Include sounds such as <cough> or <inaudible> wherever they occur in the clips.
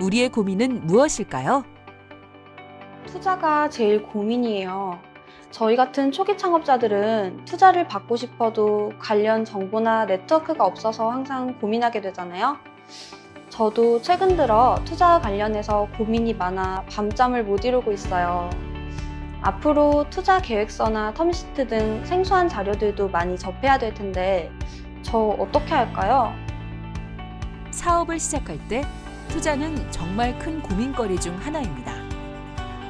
우리의 고민은 무엇일까요? 투자가 제일 고민이에요. 저희 같은 초기 창업자들은 투자를 받고 싶어도 관련 정보나 네트워크가 없어서 항상 고민하게 되잖아요. 저도 최근 들어 투자 관련해서 고민이 많아 밤잠을 못 이루고 있어요. 앞으로 투자 계획서나 텀시트 등 생소한 자료들도 많이 접해야 될 텐데 저 어떻게 할까요? 사업을 시작할 때 투자는 정말 큰 고민거리 중 하나입니다.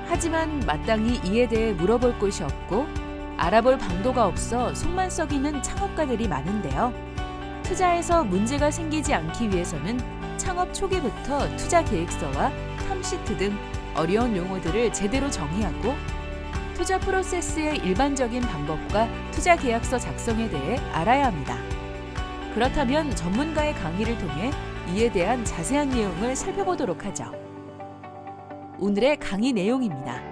하지만 마땅히 이에 대해 물어볼 곳이 없고 알아볼 방도가 없어 속만 썩이는 창업가들이 많은데요. 투자에서 문제가 생기지 않기 위해서는 창업 초기부터 투자 계획서와 탐시트 등 어려운 용어들을 제대로 정의하고 투자 프로세스의 일반적인 방법과 투자 계약서 작성에 대해 알아야 합니다. 그렇다면 전문가의 강의를 통해 이에 대한 자세한 내용을 살펴보도록 하죠. 오늘의 강의 내용입니다.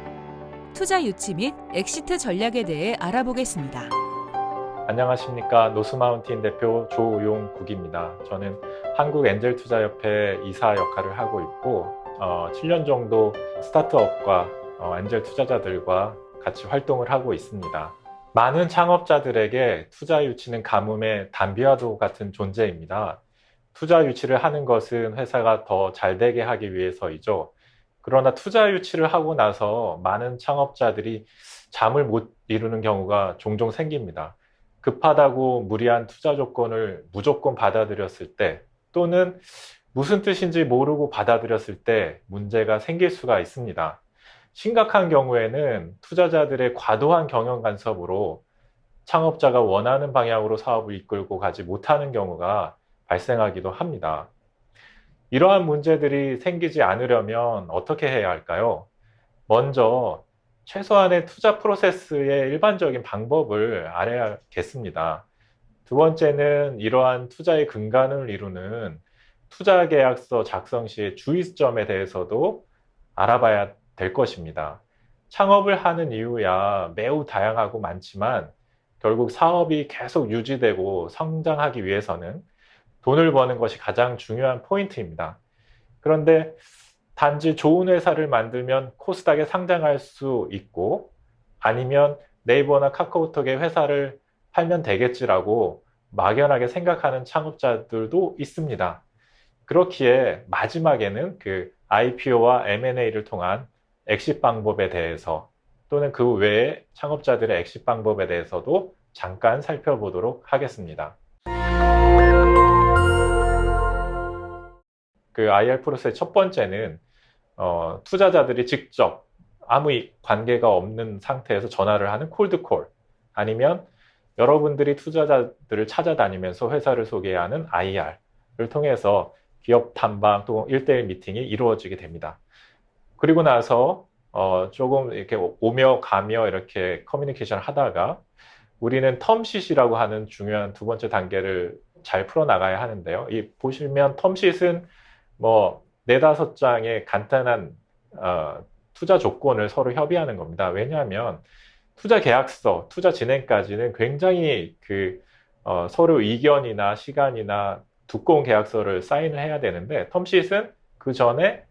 투자 유치 및 exit 전략에 대해 알아보겠습니다. 안녕하십니까 노스마운틴 대표 조용국입니다. 저는 한국엔젤투자협회 이사 역할을 하고 있고 어, 7년 정도 스타트업과 어, 엔젤 투자자들과 같이 활동을 하고 있습니다. 많은 창업자들에게 투자 유치는 가뭄의 담비와도 같은 존재입니다. 투자 유치를 하는 것은 회사가 더 잘 되게 하기 위해서이죠. 그러나 투자 유치를 하고 나서 많은 창업자들이 잠을 못 이루는 경우가 종종 생깁니다. 급하다고 무리한 투자 조건을 무조건 받아들였을 때 또는 무슨 뜻인지 모르고 받아들였을 때 문제가 생길 수가 있습니다. 심각한 경우에는 투자자들의 과도한 경영 간섭으로 창업자가 원하는 방향으로 사업을 이끌고 가지 못하는 경우가 발생하기도 합니다. 이러한 문제들이 생기지 않으려면 어떻게 해야 할까요? 먼저 최소한의 투자 프로세스의 일반적인 방법을 알아야겠습니다. 두 번째는 이러한 투자의 근간을 이루는 투자 계약서 작성 시의 주의점에 대해서도 알아봐야 될 것입니다. 창업을 하는 이유야 매우 다양하고 많지만 결국 사업이 계속 유지되고 성장하기 위해서는 돈을 버는 것이 가장 중요한 포인트입니다. 그런데 단지 좋은 회사를 만들면 코스닥에 상장할 수 있고 아니면 네이버나 카카오톡의 회사를 팔면 되겠지라고 막연하게 생각하는 창업자들도 있습니다. 그렇기에 마지막에는 그 IPO와 M&A를 통한 엑시 방법에 대해서 또는 그 외에 창업자들의 엑시 방법에 대해서도 잠깐 살펴보도록 하겠습니다. 그 IR 프로세스의 첫 번째는 어, 투자자들이 직접 아무 관계가 없는 상태에서 전화를 하는 cold call 아니면 여러분들이 투자자들을 찾아다니면서 회사를 소개하는 IR을 통해서 기업 탐방 1대1 미팅이 이루어지게 됩니다. 그리고 나서 어, 조금 이렇게 오며 가며 이렇게 커뮤니케이션을 하다가 우리는 텀시이라고 하는 중요한 두 번째 단계를 잘 풀어나가야 하는데요. 이 보시면 텀시은 뭐 네다섯 장의 간단한 어, 투자 조건을 서로 협의하는 겁니다. 왜냐하면 투자 계약서, 투자 진행까지는 굉장히 그 어, 서로 의견이나 시간이나 두꺼운 계약서를 사인을 해야 되는데 텀시트는 그 전에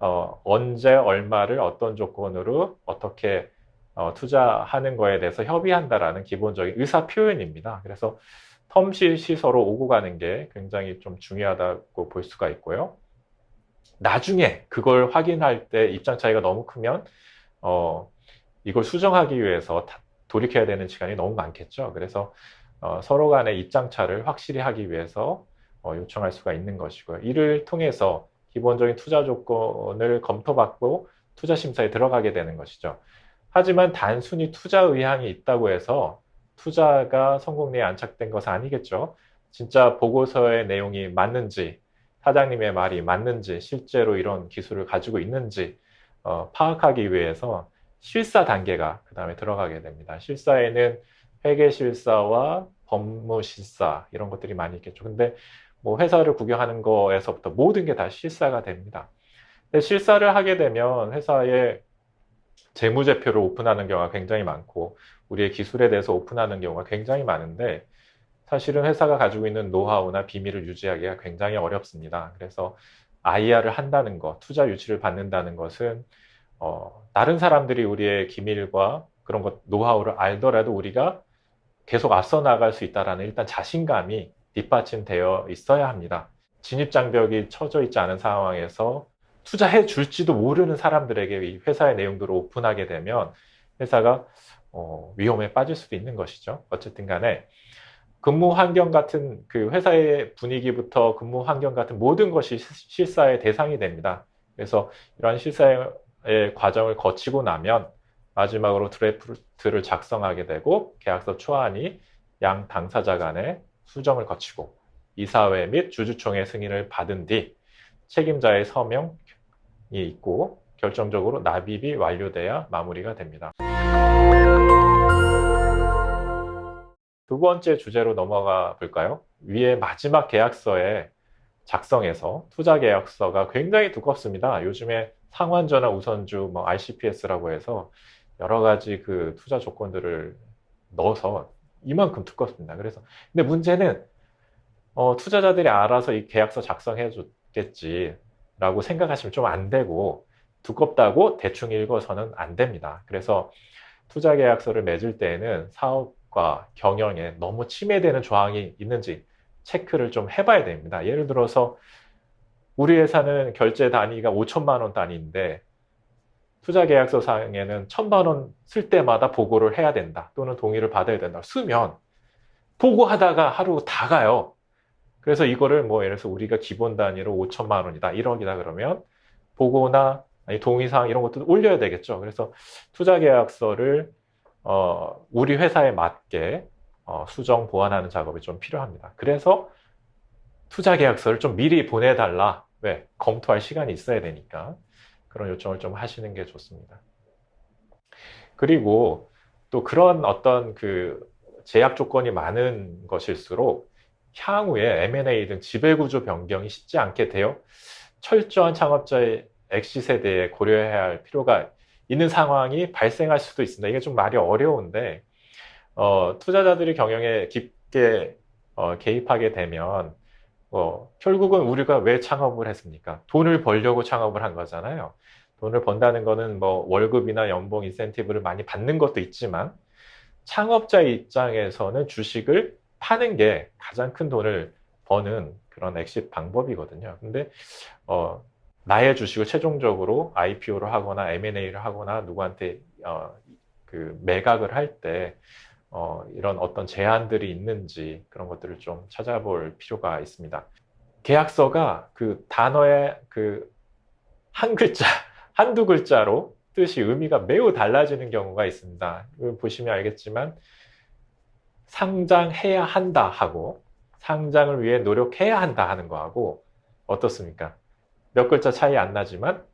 어, 언제 얼마를 어떤 조건으로 어떻게 어, 투자하는 거에 대해서 협의한다라는 기본적인 의사 표현입니다. 그래서 텀시시 서로 오고 가는 게 굉장히 좀 중요하다고 볼 수가 있고요. 나중에 그걸 확인할 때 입장 차이가 너무 크면 어, 이걸 수정하기 위해서 돌이켜야 되는 시간이 너무 많겠죠. 그래서 어, 서로 간의 입장 차를 확실히 하기 위해서 어, 요청할 수가 있는 것이고요. 이를 통해서 기본적인 투자 조건을 검토받고 투자 심사에 들어가게 되는 것이죠. 하지만 단순히 투자 의향이 있다고 해서 투자가 성공리에 안착된 것은 아니겠죠. 진짜 보고서의 내용이 맞는지 사장님의 말이 맞는지 실제로 이런 기술을 가지고 있는지 어, 파악하기 위해서 실사 단계가 그 다음에 들어가게 됩니다. 실사에는 회계실사와 법무실사 이런 것들이 많이 있겠죠. 근데 뭐 회사를 구경하는 거에서부터 모든 게 다 실사가 됩니다. 근데 실사를 하게 되면 회사의 재무제표를 오픈하는 경우가 굉장히 많고 우리의 기술에 대해서 오픈하는 경우가 굉장히 많은데 사실은 회사가 가지고 있는 노하우나 비밀을 유지하기가 굉장히 어렵습니다. 그래서 IR을 한다는 것, 투자 유치를 받는다는 것은 어, 다른 사람들이 우리의 기밀과 그런 것, 노하우를 알더라도 우리가 계속 앞서 나갈 수 있다라는 일단 자신감이 뒷받침되어 있어야 합니다. 진입장벽이 쳐져 있지 않은 상황에서 투자해 줄지도 모르는 사람들에게 이 회사의 내용들을 오픈하게 되면 회사가 어, 위험에 빠질 수도 있는 것이죠. 어쨌든 간에 근무 환경 같은 그 회사의 분위기부터 근무 환경 같은 모든 것이 시- 실사의 대상이 됩니다. 그래서 이러한 실사의 과정을 거치고 나면 마지막으로 드래프트를 작성하게 되고 계약서 초안이 양 당사자 간의 수정을 거치고 이사회 및 주주총회 승인을 받은 뒤 책임자의 서명이 있고 결정적으로 납입이 완료돼야 마무리가 됩니다. 두 번째 주제로 넘어가 볼까요? 위에 마지막 계약서에 작성해서 투자 계약서가 굉장히 두껍습니다. 요즘에 상환전화 우선주 뭐 RCPS라고 해서 여러 가지 그 투자 조건들을 넣어서 이만큼 두껍습니다. 그래서 근데 문제는 어, 투자자들이 알아서 이 계약서 작성해 줬겠지라고 생각하시면 좀 안 되고 두껍다고 대충 읽어서는 안 됩니다. 그래서 투자 계약서를 맺을 때에는 사업 과 경영에 너무 침해되는 조항이 있는지 체크를 좀 해봐야 됩니다. 예를 들어서 우리 회사는 결제 단위가 5천만 원 단위인데 투자 계약서 상에는 1천만 원 쓸 때마다 보고를 해야 된다 또는 동의를 받아야 된다 쓰면 보고하다가 하루 다 가요. 그래서 이거를 뭐 예를 들어서 우리가 기본 단위로 5천만 원이다 1억이다 그러면 보고나 동의사항 이런 것도 올려야 되겠죠. 그래서 투자 계약서를 어, 우리 회사에 맞게 어, 수정 보완하는 작업이 좀 필요합니다. 그래서 투자 계약서를 좀 미리 보내달라. 왜? 검토할 시간이 있어야 되니까 그런 요청을 좀 하시는 게 좋습니다. 그리고 또 그런 어떤 그 제약 조건이 많은 것일수록 향후에 M&A 등 지배구조 변경이 쉽지 않게 되어 철저한 창업자의 엑시에 대해 고려해야 할 필요가 있는 상황이 발생할 수도 있습니다. 이게 좀 말이 어려운데 어, 투자자들이 경영에 깊게 어, 개입하게 되면 어, 결국은 우리가 왜 창업을 했습니까? 돈을 벌려고 창업을 한 거잖아요. 돈을 번다는 거는 뭐 월급이나 연봉 인센티브를 많이 받는 것도 있지만 창업자 입장에서는 주식을 파는 게 가장 큰 돈을 버는 그런 엑시 방법이거든요. 근데 어, 나의 주식을 최종적으로 IPO를 하거나 M&A를 하거나 누구한테 어, 그 매각을 할때 어, 이런 어떤 제한들이 있는지 그런 것들을 좀 찾아볼 필요가 있습니다. 계약서가 그 단어의 그 한 글자, <laughs> 한두 글자로 뜻이 의미가 매우 달라지는 경우가 있습니다. 보시면 알겠지만 상장해야 한다 하고 상장을 위해 노력해야 한다 하는 거하고 어떻습니까? 몇 글자 차이 안 나지만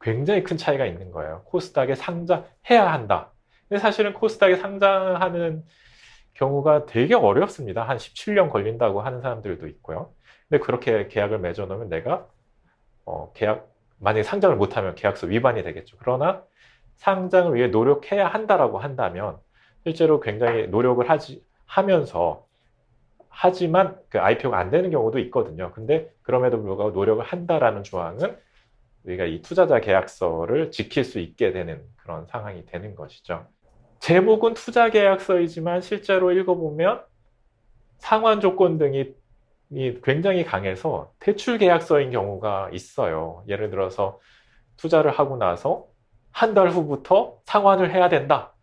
굉장히 큰 차이가 있는 거예요. 코스닥에 상장해야 한다. 근데 사실은 코스닥에 상장하는 경우가 되게 어렵습니다. 한 17년 걸린다고 하는 사람들도 있고요. 근데 그렇게 계약을 맺어놓으면 내가 어, 계약 만약에 상장을 못하면 계약서 위반이 되겠죠. 그러나 상장을 위해 노력해야 한다라고 한다면 실제로 굉장히 노력을 하지 하면서 하지만 그 IPO가 안 되는 경우도 있거든요. 근데 그럼에도 불구하고 노력을 한다라는 조항은 우리가 이 투자자 계약서를 지킬 수 있게 되는 그런 상황이 되는 것이죠. 제목은 투자 계약서이지만 실제로 읽어보면 상환 조건 등이 굉장히 강해서 대출 계약서인 경우가 있어요. 예를 들어서 투자를 하고 나서 한 달 후부터 상환을 해야 된다.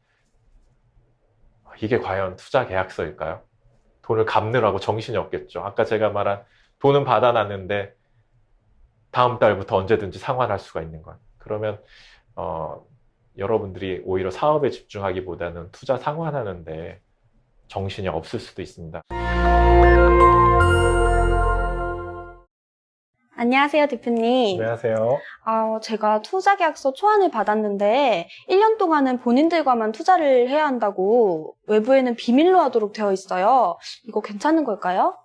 이게 과연 투자 계약서일까요? 돈을 갚느라고 정신이 없겠죠. 아까 제가 말한 돈은 받아놨는데 다음 달부터 언제든지 상환할 수가 있는 것. 그러면 어, 여러분들이 오히려 사업에 집중하기보다는 투자 상환하는데 정신이 없을 수도 있습니다. 안녕하세요, 대표님. 안녕하세요. 아, 제가 투자 계약서 초안을 받았는데 1년 동안은 본인들과만 투자를 해야 한다고 외부에는 비밀로 하도록 되어 있어요. 이거 괜찮은 걸까요?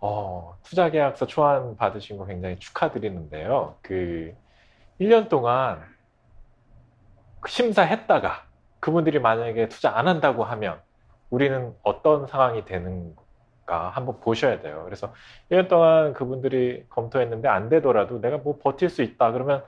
어, 투자 계약서 초안 받으신 거 굉장히 축하드리는데요. 그 1년 동안 심사했다가 그분들이 만약에 투자 안 한다고 하면 우리는 어떤 상황이 되는 한번 보셔야 돼요. 그래서 1년 동안 그분들이 검토했는데 안 되더라도 내가 뭐 버틸 수 있다 그러면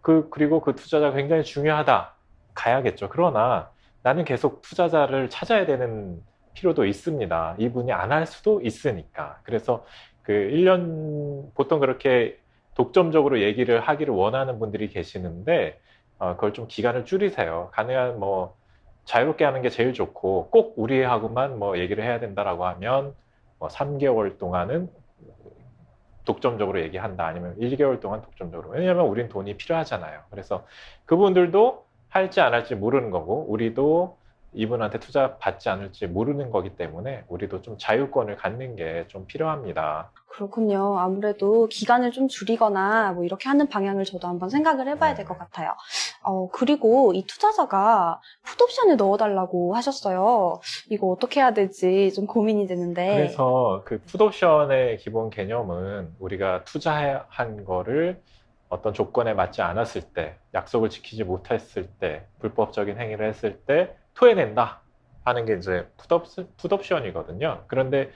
그 그리고 그 투자자가 굉장히 중요하다 가야겠죠. 그러나 나는 계속 투자자를 찾아야 되는 필요도 있습니다. 이분이 안 할 수도 있으니까. 그래서 그 1년 보통 그렇게 독점적으로 얘기를 하기를 원하는 분들이 계시는데 어, 그걸 좀 기간을 줄이세요. 가능한 뭐 자유롭게 하는 게 제일 좋고 꼭 우리하고만 뭐 얘기를 해야 된다라고 하면 뭐 3개월 동안은 독점적으로 얘기한다 아니면 1개월 동안 독점적으로 왜냐하면 우린 돈이 필요하잖아요. 그래서 그분들도 할지 안 할지 모르는 거고 우리도 이분한테 투자 받지 않을지 모르는 거기 때문에 우리도 좀 자유권을 갖는 게 좀 필요합니다. 그렇군요. 아무래도 기간을 좀 줄이거나 뭐 이렇게 하는 방향을 저도 한번 생각을 해봐야 될 것 같아요. 어, 그리고 이 투자자가 풋옵션을 넣어달라고 하셨어요. 이거 어떻게 해야 될지 좀 고민이 되는데. 그래서 그 풋옵션의 기본 개념은 우리가 투자한 거를 어떤 조건에 맞지 않았을 때, 약속을 지키지 못했을 때, 불법적인 행위를 했을 때 토해낸다 하는 게 이제 풋옵, 풋옵션이거든요. 그런데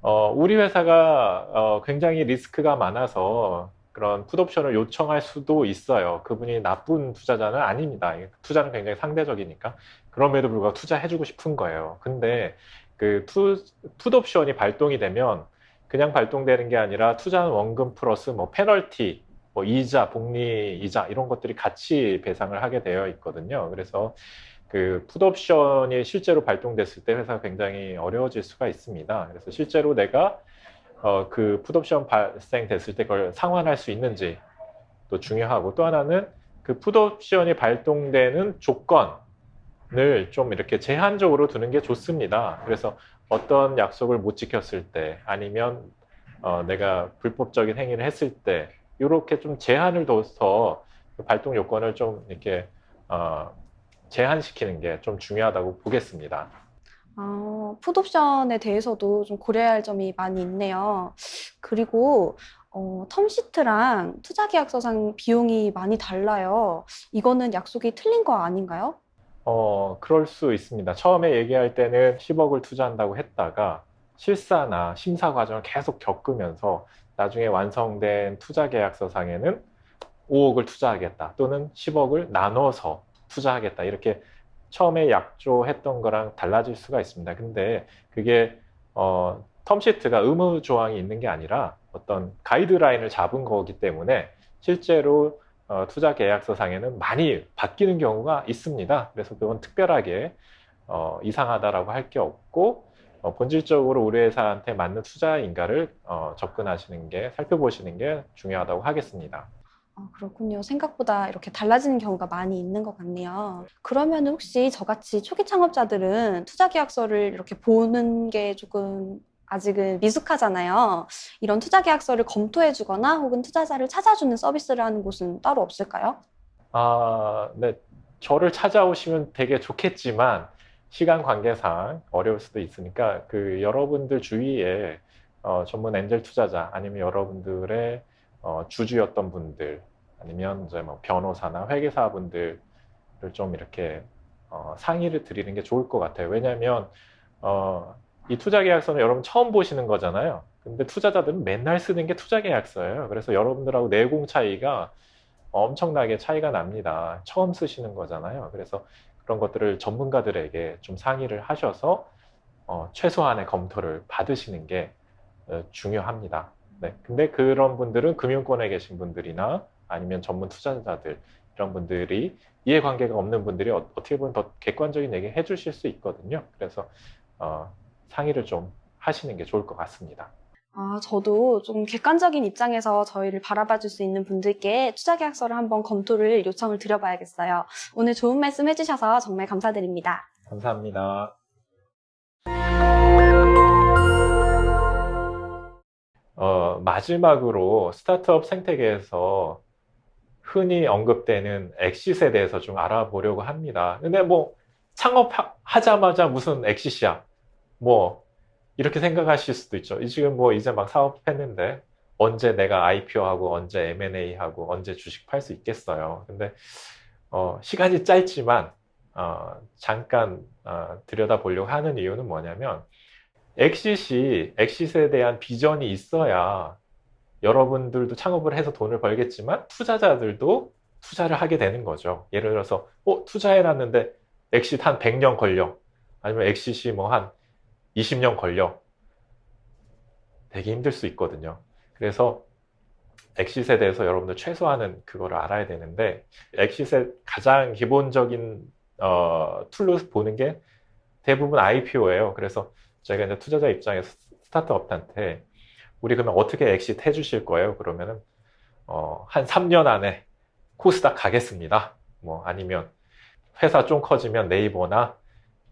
어, 우리 회사가 어, 굉장히 리스크가 많아서 그런 풋옵션을 요청할 수도 있어요. 그분이 나쁜 투자자는 아닙니다. 투자는 굉장히 상대적이니까. 그럼에도 불구하고 투자해주고 싶은 거예요. 근데 그 투, 풋옵션이 발동이 되면 그냥 발동되는 게 아니라 투자한 원금 플러스 뭐 페널티, 뭐 이자, 복리 이자 이런 것들이 같이 배상을 하게 되어 있거든요. 그래서 그 풋옵션이 실제로 발동됐을 때 회사가 굉장히 어려워질 수가 있습니다. 그래서 실제로 내가 어, 그 풋옵션 발생됐을 때 그걸 상환할 수 있는지 또 중요하고 또 하나는 그 풋옵션이 발동되는 조건을 좀 이렇게 제한적으로 두는 게 좋습니다. 그래서 어떤 약속을 못 지켰을 때 아니면 어, 내가 불법적인 행위를 했을 때 이렇게 좀 제한을 둬서 그 발동 요건을 좀 이렇게 어, 제한시키는 게 좀 중요하다고 보겠습니다. 아, 풋옵션에 대해서도 좀 고려해야 할 점이 많이 있네요. 그리고 어, 텀시트랑 투자계약서상 비용이 많이 달라요. 이거는 약속이 틀린 거 아닌가요? 어, 그럴 수 있습니다. 처음에 얘기할 때는 10억을 투자한다고 했다가 실사나 심사 과정을 계속 겪으면서 나중에 완성된 투자 계약서상에는 5억을 투자하겠다 또는 10억을 나눠서 투자하겠다 이렇게 처음에 약조했던 거랑 달라질 수가 있습니다. 근데 그게 어, 텀시트가 의무 조항이 있는 게 아니라 어떤 가이드라인을 잡은 거기 때문에 실제로 어, 투자 계약서 상에는 많이 바뀌는 경우가 있습니다. 그래서 그건 특별하게 어, 이상하다라고 할 게 없고 어, 본질적으로 우리 회사한테 맞는 투자인가를 어, 접근하시는 게 살펴보시는 게 중요하다고 하겠습니다. 아, 그렇군요. 생각보다 이렇게 달라지는 경우가 많이 있는 것 같네요. 그러면 혹시 저같이 초기 창업자들은 투자 계약서를 이렇게 보는 게 조금 아직은 미숙하잖아요. 이런 투자 계약서를 검토해 주거나 혹은 투자자를 찾아주는 서비스를 하는 곳은 따로 없을까요? 아, 네. 저를 찾아오시면 되게 좋겠지만 시간 관계상 어려울 수도 있으니까 그 여러분들 주위에 어, 전문 엔젤 투자자 아니면 여러분들의 어, 주주였던 분들 아니면 이제 뭐 변호사나 회계사분들을 좀 이렇게 어, 상의를 드리는 게 좋을 것 같아요. 왜냐하면 어, 이 투자 계약서는 여러분 처음 보시는 거잖아요. 근데 투자자들은 맨날 쓰는 게 투자 계약서예요. 그래서 여러분들하고 내공 차이가 엄청나게 차이가 납니다. 처음 쓰시는 거잖아요. 그래서 그런 것들을 전문가들에게 좀 상의를 하셔서 어, 최소한의 검토를 받으시는 게 어, 중요합니다. 네. 근데 그런 분들은 금융권에 계신 분들이나 아니면 전문 투자자들 이런 분들이 이해관계가 없는 분들이 어, 떻게 보면 더 객관적인 얘기 해주실 수 있거든요. 그래서 어, 상의를 좀 하시는 게 좋을 것 같습니다. 아, 저도 좀 객관적인 입장에서 저희를 바라봐 줄 수 있는 분들께 투자 계약서를 한번 검토를 요청을 드려봐야겠어요. 오늘 좋은 말씀 해주셔서 정말 감사드립니다. 감사합니다. 어, 마지막으로 스타트업 생태계에서 흔히 언급되는 엑시스에 대해서 좀 알아보려고 합니다. 근데 뭐 창업하자마자 무슨 엑시스야? 뭐 이렇게 생각하실 수도 있죠. 지금 뭐 이제 막 사업했는데 언제 내가 IPO하고 언제 M&A하고 언제 주식 팔 수 있겠어요. 근데 어, 시간이 짧지만 어, 잠깐 어, 들여다보려고 하는 이유는 뭐냐면 엑시시, 엑시스에 대한 비전이 있어야 여러분들도 창업을 해서 돈을 벌겠지만 투자자들도 투자를 하게 되는 거죠. 예를 들어서 어, 투자해놨는데 exit 한 100년 걸려. 아니면 엑시시 뭐 한 20년 걸려. 되게 힘들 수 있거든요. 그래서 엑시스에 대해서 여러분들 최소한은 그거를 알아야 되는데 엑시스의 가장 기본적인 어, tool로 보는 게 대부분 IPO예요. 그래서 저희가 이제 투자자 입장에서 스타트업한테 우리 그러면 어떻게 exit 해주실 거예요? 그러면은 어, 한 3년 안에 코스닥 가겠습니다. 뭐 아니면 회사 좀 커지면 네이버나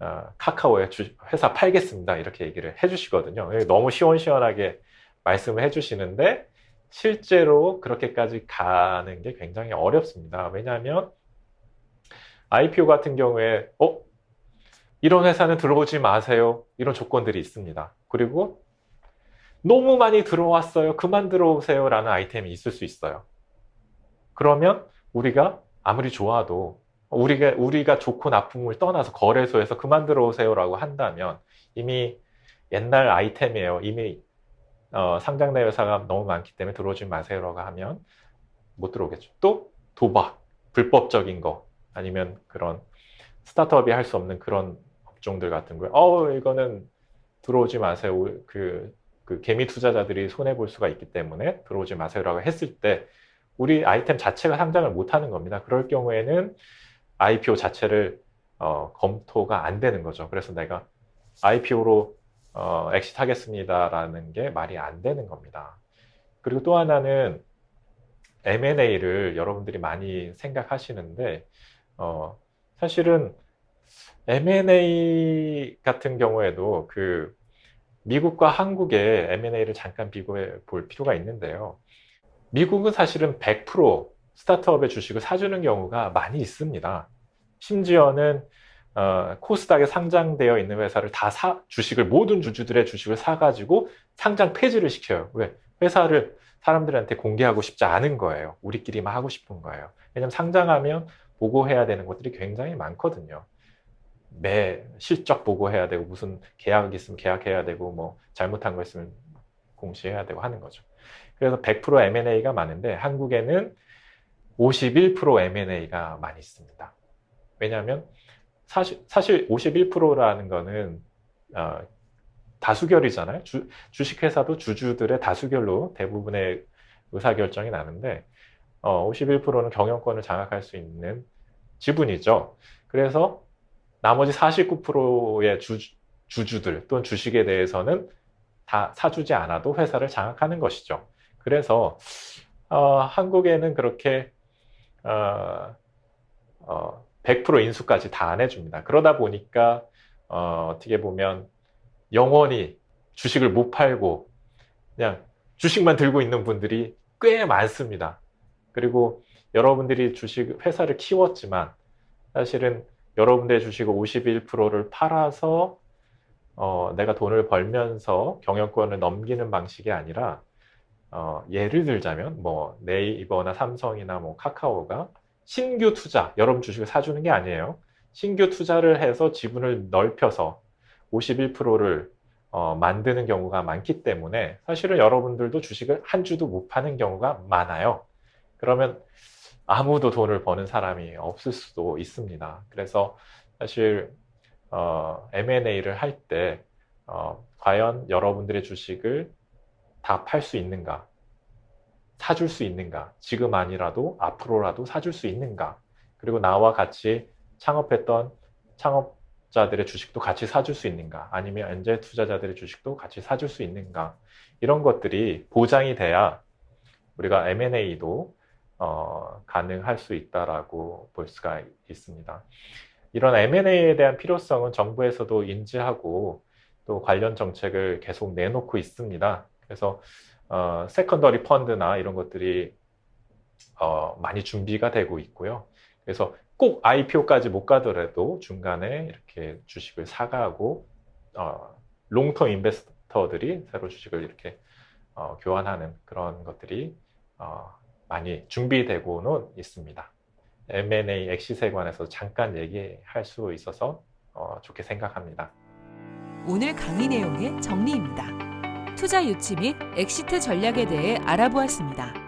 어, 카카오에 주, 회사 팔겠습니다. 이렇게 얘기를 해주시거든요. 너무 시원시원하게 말씀을 해주시는데 실제로 그렇게까지 가는 게 굉장히 어렵습니다. 왜냐하면 IPO 같은 경우에 어 이런 회사는 들어오지 마세요. 이런 조건들이 있습니다. 그리고 너무 많이 들어왔어요. 그만 들어오세요. 라는 아이템이 있을 수 있어요. 그러면 우리가 아무리 좋아도 우리가, 우리가 좋고 나쁨을 떠나서 거래소에서 그만 들어오세요 라고 한다면 이미 옛날 아이템이에요. 이미 어, 상장된 회사가 너무 많기 때문에 들어오지 마세요 라고 하면 못 들어오겠죠. 또 도박, 불법적인 거 아니면 그런 스타트업이 할 수 없는 그런 업종들 같은 거에 어 이거는 들어오지 마세요. 그, 그 개미 투자자들이 손해 볼 수가 있기 때문에 들어오지 마세요라고 했을 때 우리 아이템 자체가 상장을 못 하는 겁니다. 그럴 경우에는 IPO 자체를 어, 검토가 안 되는 거죠. 그래서 내가 IPO로 어, exit 하겠습니다라는 게 말이 안 되는 겁니다. 그리고 또 하나는 M&A를 여러분들이 많이 생각하시는데 어, 사실은 M&A 같은 경우에도 그 미국과 한국의 M&A를 잠깐 비교해 볼 필요가 있는데요. 미국은 사실은 100% 스타트업의 주식을 사주는 경우가 많이 있습니다. 심지어는 어, 코스닥에 상장되어 있는 회사를 다 사, 주식을, 모든 주주들의 주식을 사가지고 상장 폐지를 시켜요. 왜? 회사를 사람들한테 공개하고 싶지 않은 거예요. 우리끼리만 하고 싶은 거예요. 왜냐면 상장하면 보고해야 되는 것들이 굉장히 많거든요. 매 실적 보고해야 되고 무슨 계약 있으면 계약해야 되고 뭐 잘못한 거 있으면 공시해야 되고 하는 거죠. 그래서 100% M&A가 많은데 한국에는 51% M&A가 많이 있습니다. 왜냐하면 사실, 사실 51%라는 거는 어, 다수결이잖아요. 주, 주식회사도 주주들의 다수결로 대부분의 의사결정이 나는데 어, 51%는 경영권을 장악할 수 있는 지분이죠. 그래서 나머지 49%의 주, 주주들 또는 주식에 대해서는 다 사주지 않아도 회사를 장악하는 것이죠. 그래서 어, 한국에는 그렇게 어, 어, 100% 인수까지 다 안 해줍니다. 그러다 보니까 어, 어떻게 보면 영원히 주식을 못 팔고 그냥 주식만 들고 있는 분들이 꽤 많습니다. 그리고 여러분들이 주식 회사를 키웠지만 사실은 여러분들의 주식 51%를 팔아서 어, 내가 돈을 벌면서 경영권을 넘기는 방식이 아니라 어, 예를 들자면 뭐 네이버나 삼성이나 뭐 카카오가 신규 투자, 여러분 주식을 사주는 게 아니에요. 신규 투자를 해서 지분을 넓혀서 51%를 어, 만드는 경우가 많기 때문에 사실은 여러분들도 주식을 한 주도 못 파는 경우가 많아요. 그러면 아무도 돈을 버는 사람이 없을 수도 있습니다. 그래서 사실 어, M&A를 할때 어, 과연 여러분들의 주식을 다 팔 수 있는가? 사줄 수 있는가? 지금 아니라도 앞으로라도 사줄 수 있는가? 그리고 나와 같이 창업했던 창업자들의 주식도 같이 사줄 수 있는가? 아니면 엔젤 투자자들의 주식도 같이 사줄 수 있는가? 이런 것들이 보장이 돼야 우리가 M&A도 어, 가능할 수 있다라고 볼 수가 있습니다. 이런 M&A에 대한 필요성은 정부에서도 인지하고 또 관련 정책을 계속 내놓고 있습니다. 그래서 어, secondary 펀드나 이런 것들이 어, 많이 준비가 되고 있고요. 그래서 꼭 IPO까지 못 가더라도 중간에 이렇게 주식을 사가고 어, long-term investor들이 새로 주식을 이렇게 어, 교환하는 그런 것들이 어, 많이 준비되고는 있습니다. M&A 엑시세 관해서 잠깐 얘기할 수 있어서 어, 좋게 생각합니다. 오늘 강의 내용의 정리입니다. 투자 유치 및 엑시트 전략에 대해 알아보았습니다.